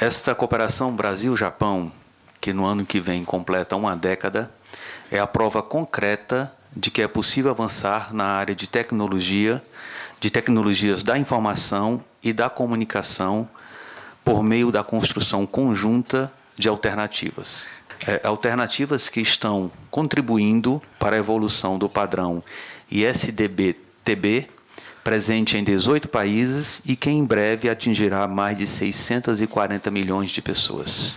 Esta cooperação Brasil-Japão, que no ano que vem completa uma década, é a prova concreta de que é possível avançar na área de tecnologia, de tecnologias da informação e da comunicação por meio da construção conjunta de alternativas. É, alternativas que estão contribuindo para a evolução do padrão ISDB-TB, presente em 18 países e que em breve atingirá mais de 640 milhões de pessoas.